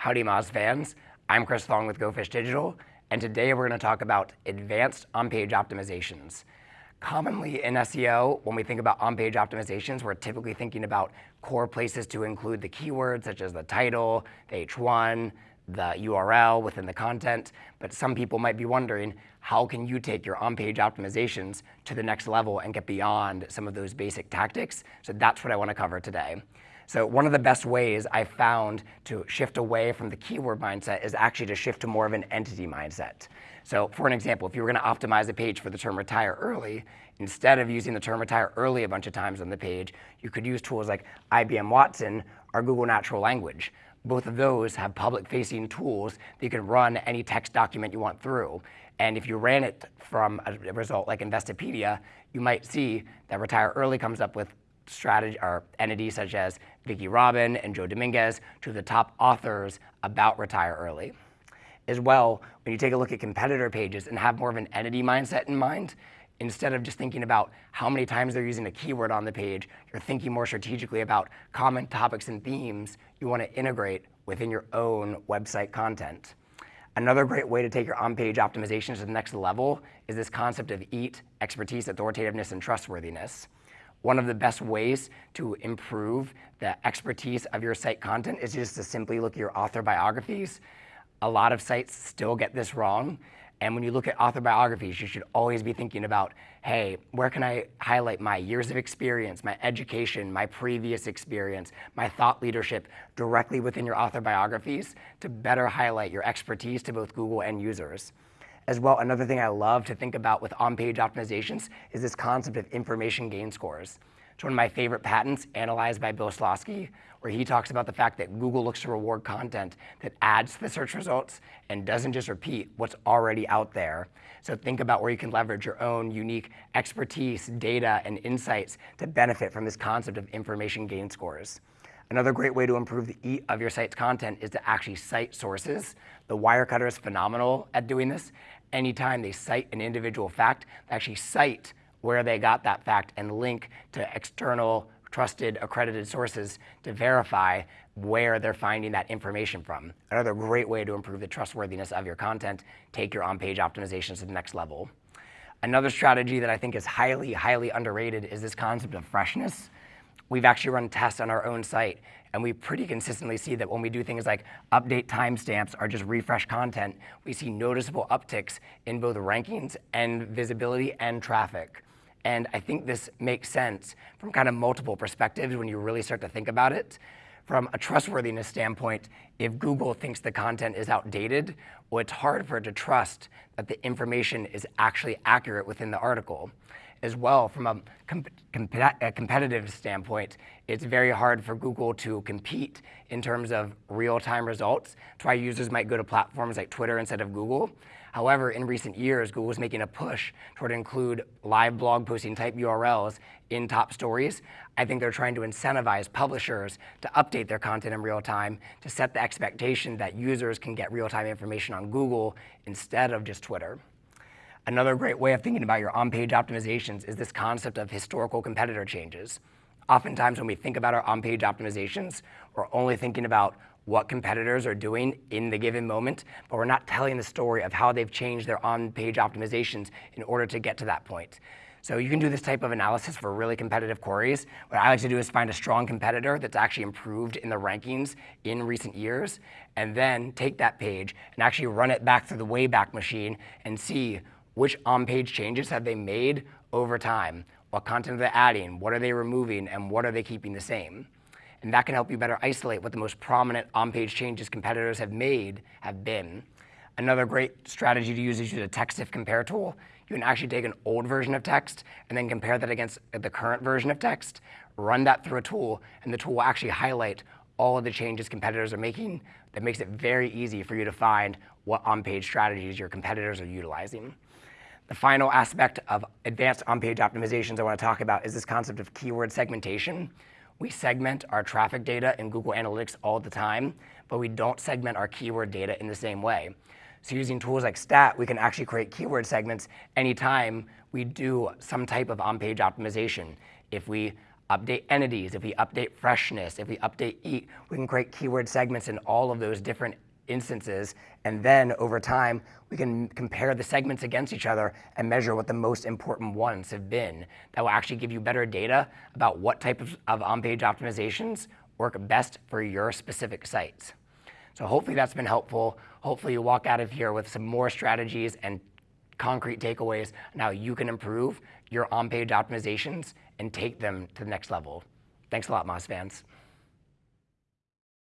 Howdy Moz fans, I'm Chris Long with GoFish Digital, and today we're going to talk about advanced on-page optimizations. Commonly in SEO, when we think about on-page optimizations, we're typically thinking about core places to include the keywords such as the title, the H1, the URL within the content, but some people might be wondering, how can you take your on-page optimizations to the next level and get beyond some of those basic tactics? So that's what I want to cover today. So one of the best ways I found to shift away from the keyword mindset is actually to shift to more of an entity mindset. So for an example, if you were going to optimize a page for the term retire early, instead of using the term retire early a bunch of times on the page, you could use tools like IBM Watson or Google Natural Language. Both of those have public-facing tools that you can run any text document you want through. And if you ran it from a result like Investopedia, you might see that retire early comes up with strategy or entities such as Vicki Robin and Joe Dominguez, two of the top authors about retire early. As well, when you take a look at competitor pages and have more of an entity mindset in mind, instead of just thinking about how many times they're using a keyword on the page, you're thinking more strategically about common topics and themes you want to integrate within your own website content. Another great way to take your on-page optimizations to the next level is this concept of EAT, expertise, authoritativeness, and trustworthiness. One of the best ways to improve the expertise of your site content is just to simply look at your author biographies. A lot of sites still get this wrong. And when you look at author biographies, you should always be thinking about, hey, where can I highlight my years of experience, my education, my previous experience, my thought leadership directly within your author biographies to better highlight your expertise to both Google and users. As well, another thing I love to think about with on-page optimizations is this concept of information gain scores. It's one of my favorite patents analyzed by Bill Slawski, where he talks about the fact that Google looks to reward content that adds to the search results and doesn't just repeat what's already out there. So think about where you can leverage your own unique expertise, data, and insights to benefit from this concept of information gain scores. Another great way to improve the EAT of your site's content is to actually cite sources. The Wirecutter is phenomenal at doing this. Anytime they cite an individual fact, they actually cite where they got that fact and link to external trusted accredited sources to verify where they're finding that information from. Another great way to improve the trustworthiness of your content, take your on-page optimizations to the next level. Another strategy that I think is highly, highly underrated is this concept of freshness we've actually run tests on our own site, and we pretty consistently see that when we do things like update timestamps or just refresh content, we see noticeable upticks in both rankings and visibility and traffic. And I think this makes sense from kind of multiple perspectives when you really start to think about it. From a trustworthiness standpoint, if Google thinks the content is outdated, well, it's hard for it to trust that the information is actually accurate within the article as well from a, com a, uh, competitive standpoint, it's very hard for Google to compete in terms of real-time results. That's why users might go to platforms like Twitter instead of Google. However, in recent years, Google is making a push toward include live blog posting type URLs in top stories. I think they're trying to incentivize publishers to update their content in real time to set the expectation that users can get real-time information on Google instead of just Twitter. Another great way of thinking about your on-page optimizations is this concept of historical competitor changes. Oftentimes when we think about our on-page optimizations, we're only thinking about what competitors are doing in the given moment, but we're not telling the story of how they've changed their on-page optimizations in order to get to that point. So you can do this type of analysis for really competitive queries. What I like to do is find a strong competitor that's actually improved in the rankings in recent years, and then take that page and actually run it back through the Wayback Machine and see which on-page changes have they made over time? What content are they adding? What are they removing? And what are they keeping the same? And that can help you better isolate what the most prominent on-page changes competitors have made have been. Another great strategy to use is use a text if compare tool. You can actually take an old version of text and then compare that against the current version of text, run that through a tool, and the tool will actually highlight all of the changes competitors are making that makes it very easy for you to find what on-page strategies your competitors are utilizing. The final aspect of advanced on-page optimizations I want to talk about is this concept of keyword segmentation. We segment our traffic data in Google Analytics all the time, but we don't segment our keyword data in the same way. So using tools like Stat, we can actually create keyword segments anytime we do some type of on-page optimization. If we update entities, if we update freshness, if we update EAT, we can create keyword segments in all of those different instances. And then over time, we can compare the segments against each other and measure what the most important ones have been. That will actually give you better data about what type of, of on-page optimizations work best for your specific sites. So hopefully that's been helpful. Hopefully you walk out of here with some more strategies and concrete takeaways on how you can improve your on-page optimizations and take them to the next level. Thanks a lot, Moz fans.